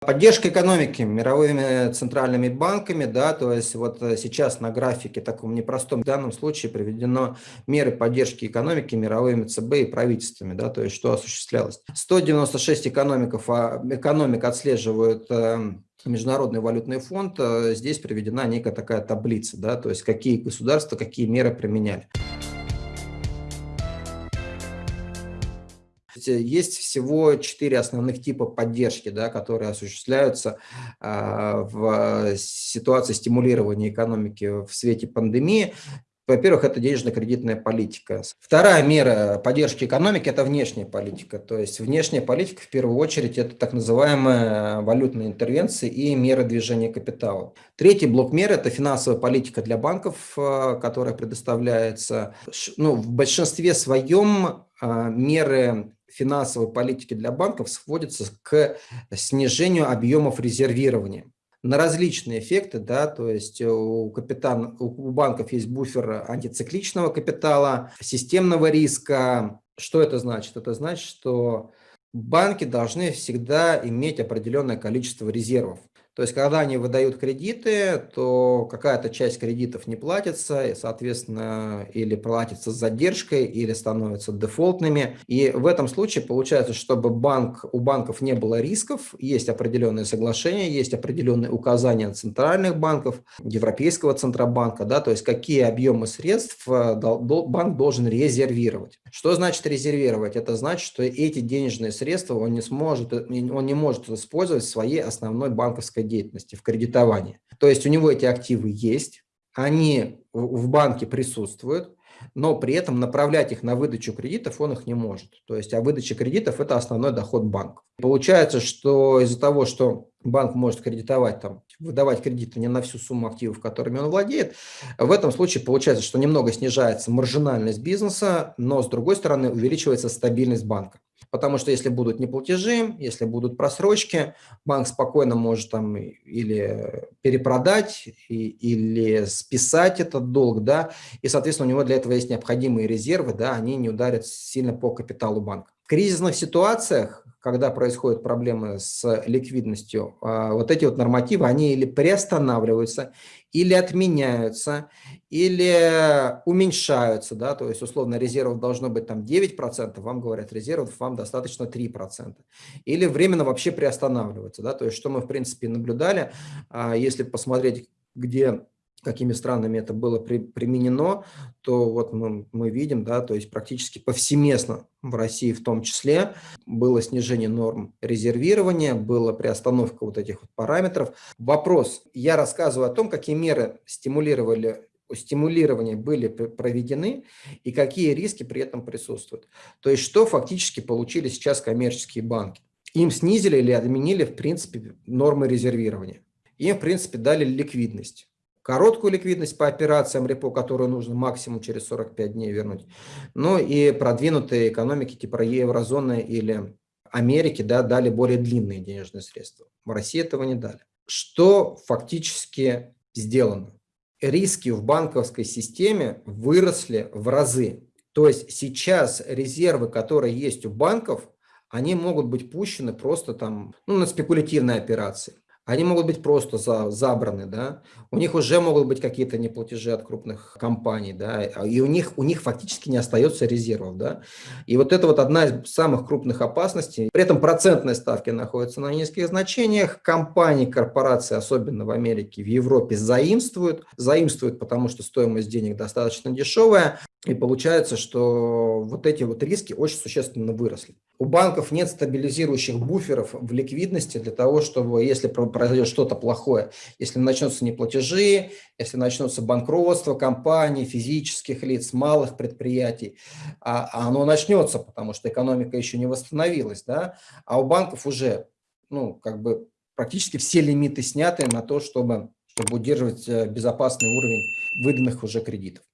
Поддержка экономики мировыми центральными банками, да, то есть вот э, сейчас на графике таком непростом в данном случае приведено меры поддержки экономики мировыми ЦБ и правительствами, да, то есть что осуществлялось. 196 экономиков, а, экономик отслеживают эм, Международный валютный фонд, э, здесь приведена некая такая таблица, да, то есть какие государства, какие меры применяли. Есть всего четыре основных типа поддержки, да, которые осуществляются э, в ситуации стимулирования экономики в свете пандемии. Во-первых, это денежно-кредитная политика. Вторая мера поддержки экономики – это внешняя политика. То есть внешняя политика, в первую очередь, это так называемые валютные интервенции и меры движения капитала. Третий блок мер – это финансовая политика для банков, э, которая предоставляется. Ну, в большинстве своем э, меры финансовой политики для банков сводится к снижению объемов резервирования на различные эффекты, да, то есть у, капитан, у банков есть буфер антицикличного капитала, системного риска. Что это значит? Это значит, что банки должны всегда иметь определенное количество резервов. То есть, когда они выдают кредиты, то какая-то часть кредитов не платится, и, соответственно, или платится с задержкой, или становятся дефолтными. И в этом случае получается, чтобы банк, у банков не было рисков, есть определенные соглашения, есть определенные указания центральных банков, Европейского Центробанка, да, то есть какие объемы средств э, банк должен резервировать. Что значит резервировать? Это значит, что эти денежные средства он не сможет, он не может использовать в своей основной банковской деятельности, в кредитовании. То есть у него эти активы есть, они в банке присутствуют, но при этом направлять их на выдачу кредитов он их не может. То есть, а выдача кредитов – это основной доход банка. Получается, что из-за того, что банк может кредитовать, там, выдавать кредиты не на всю сумму активов, которыми он владеет, в этом случае получается, что немного снижается маржинальность бизнеса, но, с другой стороны, увеличивается стабильность банка. Потому что если будут неплатежи, если будут просрочки, банк спокойно может там или перепродать, и, или списать этот долг, да, и, соответственно, у него для этого есть необходимые резервы, да, они не ударят сильно по капиталу банка. В кризисных ситуациях когда происходят проблемы с ликвидностью, а, вот эти вот нормативы, они или приостанавливаются, или отменяются, или уменьшаются, да, то есть условно резервов должно быть там 9%, вам говорят резервов, вам достаточно 3%. Или временно вообще приостанавливаются, да, то есть что мы в принципе наблюдали, а, если посмотреть, где какими странами это было при, применено, то вот мы, мы видим, да, то есть практически повсеместно в России в том числе было снижение норм резервирования, была приостановка вот этих вот параметров. Вопрос, я рассказываю о том, какие меры стимулировали стимулирования были проведены и какие риски при этом присутствуют. То есть что фактически получили сейчас коммерческие банки. Им снизили или отменили, в принципе, нормы резервирования. Им, в принципе, дали ликвидность короткую ликвидность по операциям репо, которую нужно максимум через 45 дней вернуть, ну и продвинутые экономики типа еврозоны или Америки да, дали более длинные денежные средства. В России этого не дали. Что фактически сделано? Риски в банковской системе выросли в разы. То есть сейчас резервы, которые есть у банков, они могут быть пущены просто там ну, на спекулятивные операции. Они могут быть просто за, забраны, да, у них уже могут быть какие-то неплатежи от крупных компаний, да, и у них, у них фактически не остается резервов, да. И вот это вот одна из самых крупных опасностей. При этом процентные ставки находятся на низких значениях, компании, корпорации, особенно в Америке, в Европе, заимствуют, заимствуют, потому что стоимость денег достаточно дешевая, и получается, что вот эти вот риски очень существенно выросли. У банков нет стабилизирующих буферов в ликвидности для того, чтобы, если произойдет что-то плохое, если начнутся неплатежи, если начнутся банкротство компаний, физических лиц, малых предприятий, а, а оно начнется, потому что экономика еще не восстановилась, да, а у банков уже, ну, как бы практически все лимиты сняты на то, чтобы, чтобы удерживать э, безопасный уровень выданных уже кредитов.